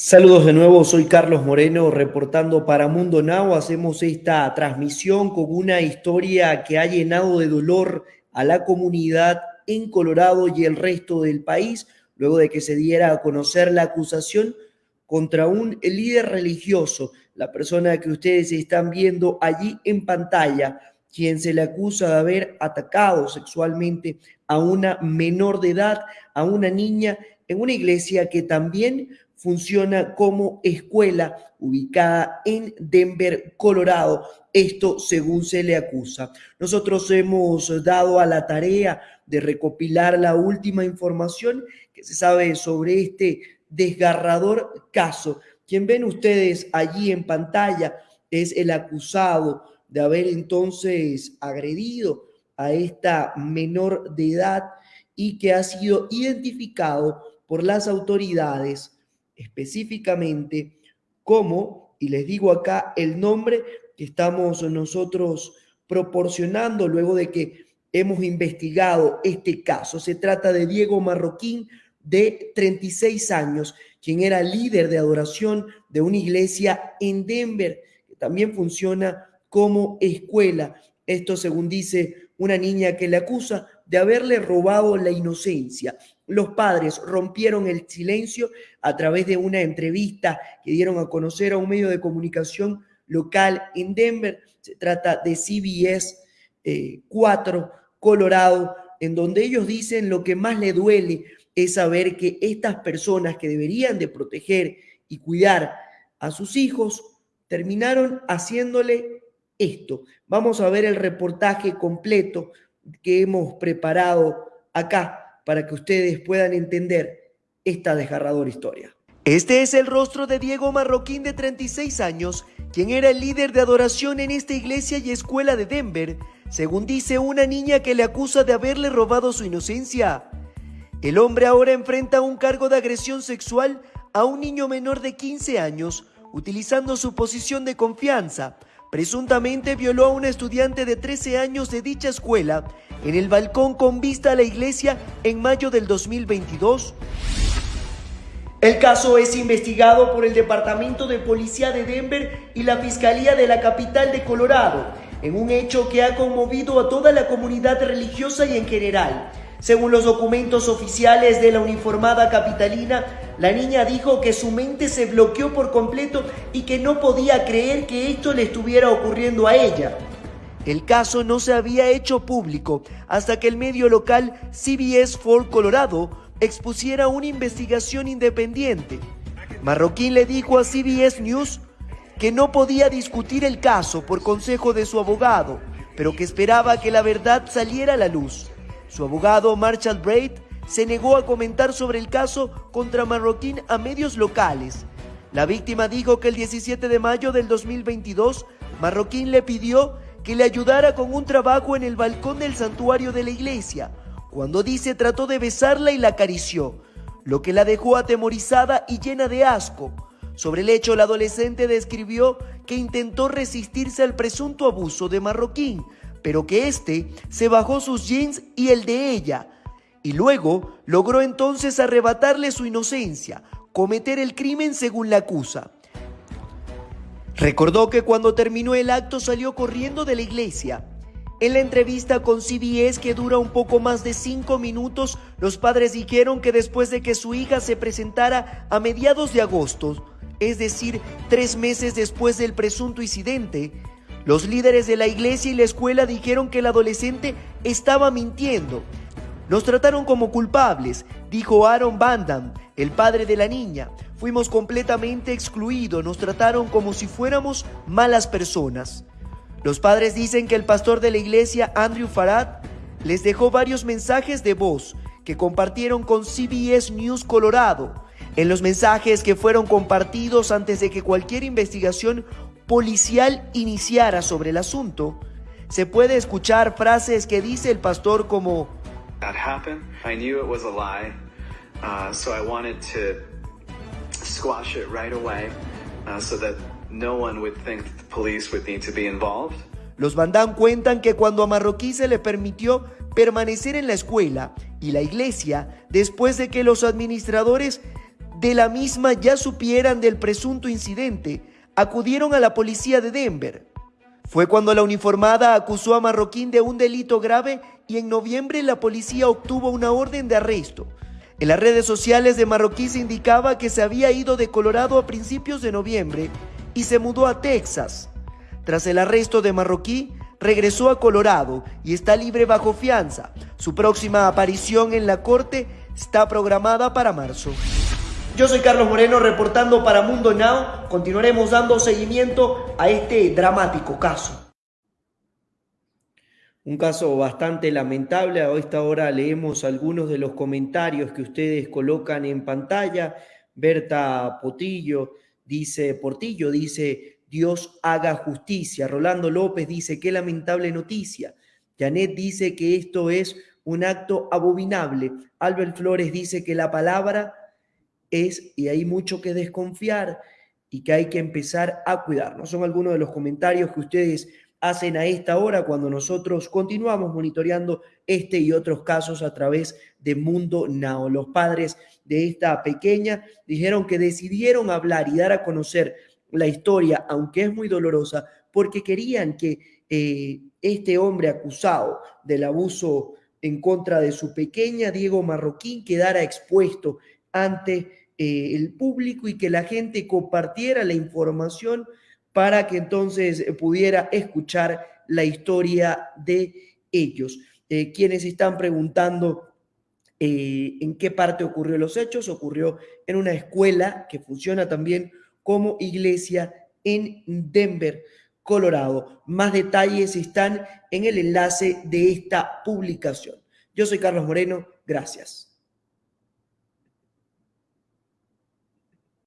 Saludos de nuevo, soy Carlos Moreno reportando para Mundo Now. Hacemos esta transmisión con una historia que ha llenado de dolor a la comunidad en Colorado y el resto del país, luego de que se diera a conocer la acusación contra un líder religioso, la persona que ustedes están viendo allí en pantalla, quien se le acusa de haber atacado sexualmente a una menor de edad, a una niña en una iglesia que también funciona como escuela ubicada en Denver, Colorado. Esto según se le acusa. Nosotros hemos dado a la tarea de recopilar la última información que se sabe sobre este desgarrador caso. Quien ven ustedes allí en pantalla es el acusado de haber entonces agredido a esta menor de edad y que ha sido identificado por las autoridades específicamente cómo, y les digo acá el nombre que estamos nosotros proporcionando luego de que hemos investigado este caso. Se trata de Diego Marroquín, de 36 años, quien era líder de adoración de una iglesia en Denver, que también funciona como escuela. Esto según dice una niña que le acusa de haberle robado la inocencia. Los padres rompieron el silencio a través de una entrevista que dieron a conocer a un medio de comunicación local en Denver. Se trata de CBS 4 eh, Colorado, en donde ellos dicen lo que más le duele es saber que estas personas que deberían de proteger y cuidar a sus hijos terminaron haciéndole esto. Vamos a ver el reportaje completo que hemos preparado acá para que ustedes puedan entender esta desgarradora historia. Este es el rostro de Diego Marroquín de 36 años, quien era el líder de adoración en esta iglesia y escuela de Denver, según dice una niña que le acusa de haberle robado su inocencia. El hombre ahora enfrenta un cargo de agresión sexual a un niño menor de 15 años, utilizando su posición de confianza presuntamente violó a una estudiante de 13 años de dicha escuela en el balcón con vista a la iglesia en mayo del 2022. El caso es investigado por el Departamento de Policía de Denver y la Fiscalía de la capital de Colorado, en un hecho que ha conmovido a toda la comunidad religiosa y en general. Según los documentos oficiales de la uniformada capitalina, la niña dijo que su mente se bloqueó por completo y que no podía creer que esto le estuviera ocurriendo a ella. El caso no se había hecho público hasta que el medio local CBS 4 Colorado expusiera una investigación independiente. Marroquín le dijo a CBS News que no podía discutir el caso por consejo de su abogado, pero que esperaba que la verdad saliera a la luz. Su abogado Marshall Braid se negó a comentar sobre el caso contra Marroquín a medios locales. La víctima dijo que el 17 de mayo del 2022 Marroquín le pidió que le ayudara con un trabajo en el balcón del santuario de la iglesia, cuando dice trató de besarla y la acarició, lo que la dejó atemorizada y llena de asco. Sobre el hecho, la adolescente describió que intentó resistirse al presunto abuso de Marroquín, pero que éste se bajó sus jeans y el de ella, y luego logró entonces arrebatarle su inocencia, cometer el crimen según la acusa. Recordó que cuando terminó el acto salió corriendo de la iglesia. En la entrevista con CBS, que dura un poco más de cinco minutos, los padres dijeron que después de que su hija se presentara a mediados de agosto, es decir, tres meses después del presunto incidente, los líderes de la iglesia y la escuela dijeron que el adolescente estaba mintiendo. Nos trataron como culpables, dijo Aaron Bandam, el padre de la niña. Fuimos completamente excluidos, nos trataron como si fuéramos malas personas. Los padres dicen que el pastor de la iglesia, Andrew Farad, les dejó varios mensajes de voz que compartieron con CBS News Colorado. En los mensajes que fueron compartidos antes de que cualquier investigación policial iniciara sobre el asunto, se puede escuchar frases que dice el pastor como That happened. I knew it was a lie, uh, so I wanted to squash it right away uh, so that no one would think the police would need to be involved. Los Bandán cuentan que cuando a Marroquí se le permitió permanecer en la escuela y la iglesia, después de que los administradores de la misma ya supieran del presunto incidente, acudieron a la policía de Denver. Fue cuando la uniformada acusó a Marroquín de un delito grave y en noviembre la policía obtuvo una orden de arresto. En las redes sociales de Marroquín se indicaba que se había ido de Colorado a principios de noviembre y se mudó a Texas. Tras el arresto de Marroquí, regresó a Colorado y está libre bajo fianza. Su próxima aparición en la corte está programada para marzo. Yo soy Carlos Moreno reportando para Mundo Now. Continuaremos dando seguimiento a este dramático caso. Un caso bastante lamentable. A esta hora leemos algunos de los comentarios que ustedes colocan en pantalla. Berta Potillo dice, Portillo dice, Dios haga justicia. Rolando López dice, qué lamentable noticia. Janet dice que esto es un acto abominable. Albert Flores dice que la palabra es, y hay mucho que desconfiar y que hay que empezar a cuidarnos. Son algunos de los comentarios que ustedes hacen a esta hora cuando nosotros continuamos monitoreando este y otros casos a través de Mundo Now. Los padres de esta pequeña dijeron que decidieron hablar y dar a conocer la historia, aunque es muy dolorosa, porque querían que eh, este hombre acusado del abuso en contra de su pequeña, Diego Marroquín, quedara expuesto ante eh, el público y que la gente compartiera la información para que entonces pudiera escuchar la historia de ellos. Eh, quienes están preguntando en qué parte ocurrió los hechos, ocurrió en una escuela que funciona también como iglesia en Denver. Colorado. Más detalles están en el enlace de esta publicación. Yo soy Carlos Moreno, gracias.